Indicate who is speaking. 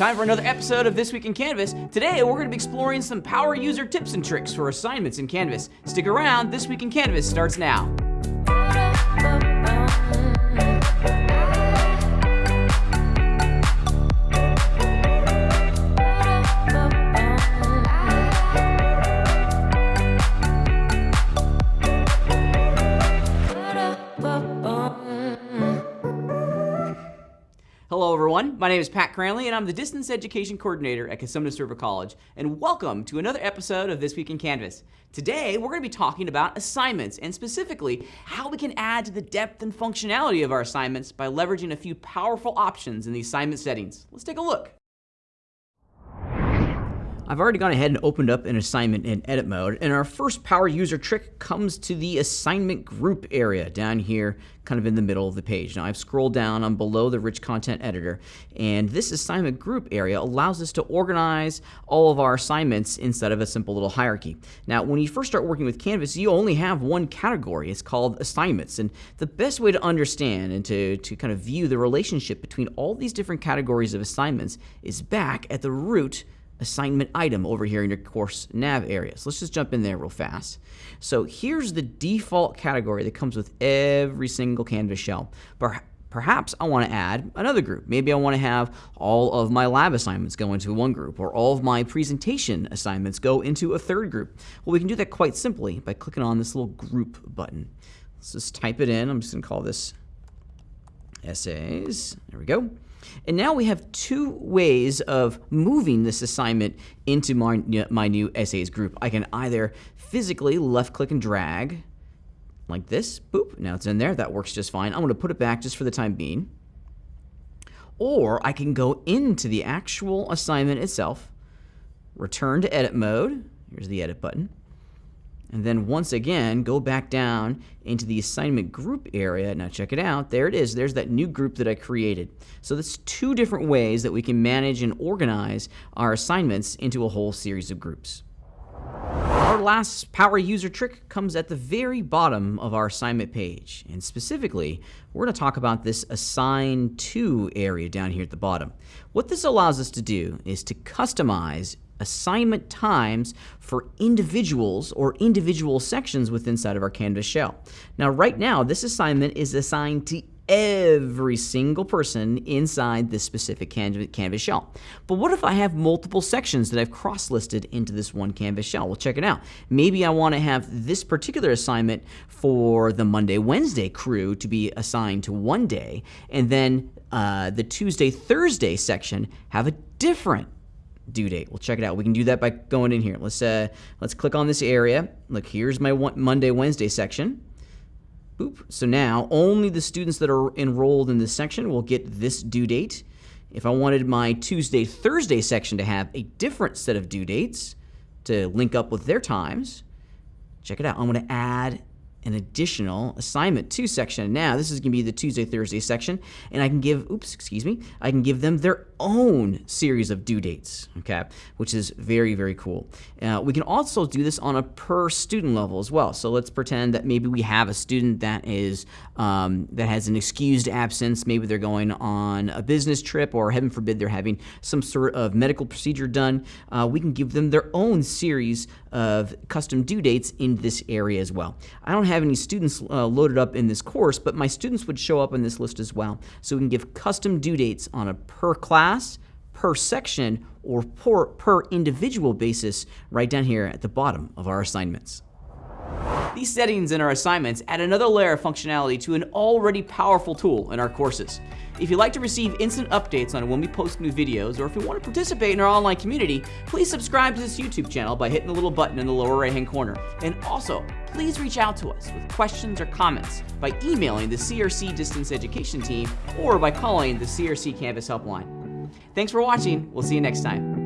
Speaker 1: time for another episode of This Week in Canvas. Today, we're going to be exploring some power user tips and tricks for assignments in Canvas. Stick around, This Week in Canvas starts now. Everyone. My name is Pat Cranley, and I'm the Distance Education Coordinator at Cosumnes River College. And welcome to another episode of This Week in Canvas. Today, we're going to be talking about assignments, and specifically, how we can add to the depth and functionality of our assignments by leveraging a few powerful options in the assignment settings. Let's take a look. I've already gone ahead and opened up an assignment in edit mode, and our first power user trick comes to the assignment group area down here, kind of in the middle of the page. Now I've scrolled down, I'm below the rich content editor, and this assignment group area allows us to organize all of our assignments instead of a simple little hierarchy. Now when you first start working with Canvas, you only have one category. It's called assignments, and the best way to understand and to, to kind of view the relationship between all these different categories of assignments is back at the root assignment item over here in your course nav area. So let's just jump in there real fast. So here's the default category that comes with every single Canvas shell. Perhaps I want to add another group. Maybe I want to have all of my lab assignments go into one group, or all of my presentation assignments go into a third group. Well, we can do that quite simply by clicking on this little group button. Let's just type it in. I'm just going to call this essays. There we go. And now we have two ways of moving this assignment into my, my new essays group. I can either physically left click and drag like this. Boop. Now it's in there. That works just fine. I'm going to put it back just for the time being. Or I can go into the actual assignment itself, return to edit mode. Here's the edit button and then once again, go back down into the assignment group area. Now check it out. There it is. There's that new group that I created. So that's two different ways that we can manage and organize our assignments into a whole series of groups. Our last power user trick comes at the very bottom of our assignment page. And specifically, we're going to talk about this assign to area down here at the bottom. What this allows us to do is to customize assignment times for individuals or individual sections within inside of our Canvas shell. Now, right now, this assignment is assigned to every single person inside this specific Canvas shell. But what if I have multiple sections that I've cross-listed into this one Canvas shell? Well, check it out. Maybe I want to have this particular assignment for the Monday, Wednesday crew to be assigned to one day, and then uh, the Tuesday, Thursday section have a different due date. We'll check it out. We can do that by going in here. Let's uh, let's click on this area. Look, here's my Monday, Wednesday section. Boop. So now only the students that are enrolled in this section will get this due date. If I wanted my Tuesday, Thursday section to have a different set of due dates to link up with their times, check it out. I'm going to add an additional assignment to section. Now, this is going to be the Tuesday, Thursday section, and I can give, oops, excuse me, I can give them their own series of due dates, okay, which is very, very cool. Uh, we can also do this on a per student level as well. So let's pretend that maybe we have a student that is um, that has an excused absence. Maybe they're going on a business trip, or heaven forbid, they're having some sort of medical procedure done. Uh, we can give them their own series of custom due dates in this area as well. I don't have any students uh, loaded up in this course, but my students would show up in this list as well. So we can give custom due dates on a per class, per section, or per, per individual basis right down here at the bottom of our assignments. These settings in our assignments add another layer of functionality to an already powerful tool in our courses. If you'd like to receive instant updates on when we post new videos, or if you want to participate in our online community, please subscribe to this YouTube channel by hitting the little button in the lower right hand corner. And also, please reach out to us with questions or comments by emailing the CRC Distance Education team or by calling the CRC Canvas Helpline. Thanks for watching. We'll see you next time.